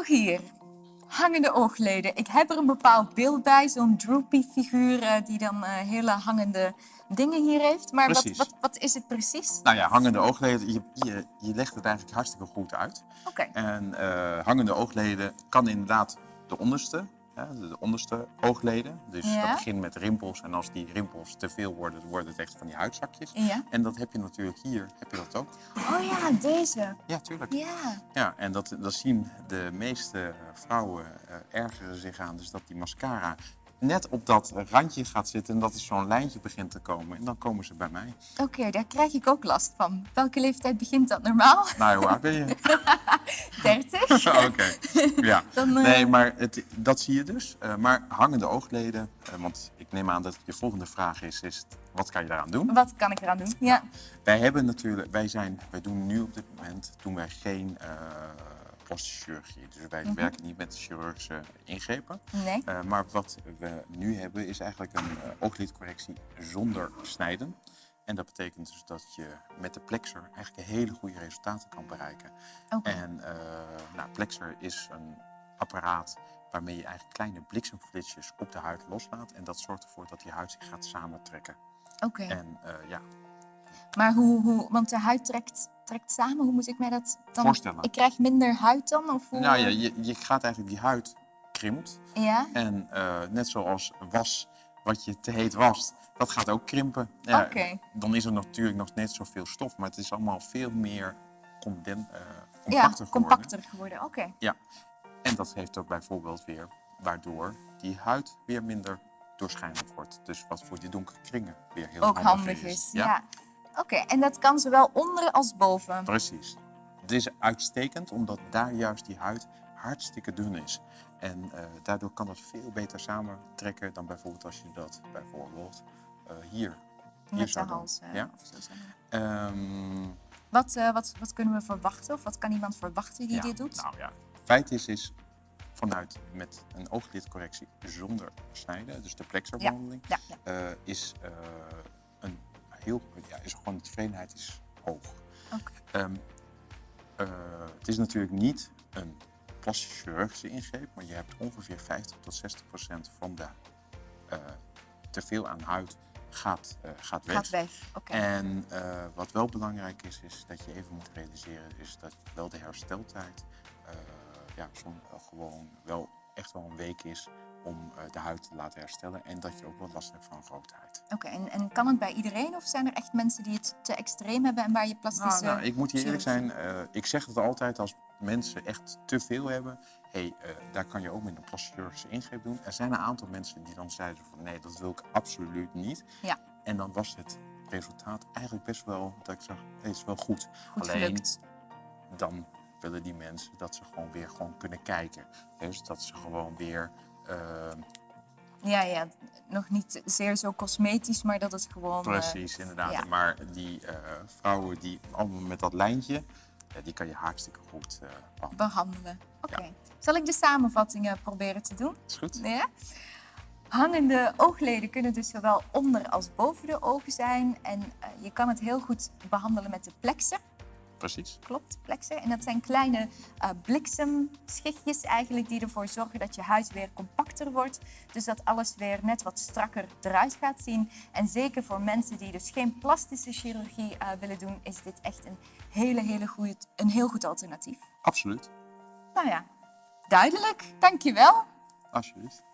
nog hier. Hangende oogleden. Ik heb er een bepaald beeld bij, zo'n droopy figuur eh, die dan eh, hele hangende dingen hier heeft. Maar wat, wat, wat is het precies? Nou ja, hangende oogleden, je, je, je legt het eigenlijk hartstikke goed uit. Oké, En eh, hangende oogleden kan inderdaad de onderste, de, de onderste oogleden. Dus Ja. dat begint met rimpels en als die rimpels te veel worden, worden het echt van die huidzakjes. ja. En dat heb je natuurlijk hier, heb je dat ook. Oh ja, deze. Ja, tuurlijk. Ja. Ja, en dat, dat zien de meeste eh, vrouwen uh, ergeren zich aan. Dus dat die mascara net op dat randje gaat zitten en dat er zo'n lijntje begint te komen. En dan komen ze bij mij. Oké, daar krijg ik ook last van. Welke leeftijd begint dat normaal? Nou, hoe oud ben je? 30? Oké, ja. Dan, eh, Nee, maar het, dat zie je dus. Uh, maar hangende oogleden, uh, want ik neem aan dat je volgende vraag is, is wat kan je daaraan doen? Wat kan ik eraan doen? Ja. Wij hebben natuurlijk, wij zijn, wij doen nu op dit moment, doen wij geen plastische. Dus wij Mhm. werken niet met chirurgische ingrepen. Nee. Uh, maar wat we nu hebben is eigenlijk een uh, ooglidcorrectie zonder snijden. En dat betekent dus dat je met de Plexer eigenlijk hele goede resultaten kan bereiken. Okay. En uh, nou, Plexer is een apparaat waarmee je eigenlijk kleine bliksemflitsjes op de huid loslaat. En dat zorgt ervoor dat die huid zich gaat samentrekken. Oké. Okay. En ja. Maar hoe, hoe, want de huid trekt, trekt samen, hoe moet ik mij dat dan voorstellen? Ik krijg minder huid dan? Of hoe... Nou ja, je, je gaat eigenlijk die huid krimpt. Ja. En uh, net zoals was wat je te heet wast, dat gaat ook krimpen. Ja, okay. Dan is er natuurlijk nog net zoveel stof, maar het is allemaal veel meer conden, uh, compacter ja, geworden. compacter geworden. Oké. Okay. Ja, en dat heeft ook bijvoorbeeld weer, waardoor die huid weer minder doorschijnend wordt. Dus wat voor die donkere kringen weer heel ook handig, handig is. is. Ja. ja. Oké, okay. en dat kan zowel onder als boven? Precies. Het is uitstekend omdat daar juist die huid hartstikke dun is. En uh, daardoor kan dat veel beter samentrekken dan bijvoorbeeld als je dat bijvoorbeeld uh, hier, hier Met zou de hals. Uh, ja? Um, wat, wat, wat kunnen we verwachten of wat kan iemand verwachten die ja, dit doet? Nou ja, feit is, is vanuit met een ooglidcorrectie zonder snijden, dus de plexerbehandeling, ja. Ja, ja. is ja, is gewoon de tevredenheid is hoog. Okay. Um, het is natuurlijk niet een plastische chirurgische ingreep, maar je hebt ongeveer 50 tot 60 procent van de uh, teveel aan huid gaat, uh, gaat weg. Gaat weg. Okay. En uh, wat wel belangrijk is, is dat je even moet realiseren, is dat wel de hersteltijd ja, gewoon wel echt wel een week is om de huid te laten herstellen en dat je ook wel last hebt van roodheid. Oké, okay, en, en, kan het bij iedereen of zijn er echt mensen die het te extreem hebben en waar je plastische... Nou, nou ik moet je eerlijk zijn, uh, ik zeg het altijd als mensen echt te veel hebben, hey, uh, daar kan je ook met een plastische ingreep doen. Er zijn een aantal mensen die dan zeiden van nee, dat wil ik absoluut niet. Ja. En dan was het resultaat eigenlijk best wel, dat ik zag, het is wel goed. Goed Alleen, gelukt. dan willen die mensen dat ze gewoon weer gewoon kunnen kijken. Dus dat ze gewoon weer... Uh, ja, ja, nog niet zeer zo cosmetisch, maar dat het gewoon... Precies, uh, inderdaad. Ja. Maar die uh, vrouwen die allemaal met dat lijntje, die kan je hartstikke goed behandelen. behandelen. Oké. Okay. Ja. Zal ik de samenvattingen proberen te doen? Is goed. Ja? Hangende oogleden kunnen dus zowel onder als boven de ogen zijn. En je kan het heel goed behandelen met de plexer. Precies. Klopt, plexer. En dat zijn kleine uh, bliksemschichtjes eigenlijk die ervoor zorgen dat je huid weer compacter wordt. Dus dat alles weer net wat strakker eruit gaat zien. En zeker voor mensen die dus geen plastische chirurgie uh, willen doen, is dit echt een, hele, hele goeie, een heel goed alternatief. Absoluut. Nou ja, duidelijk. Dankjewel. Alsjeblieft.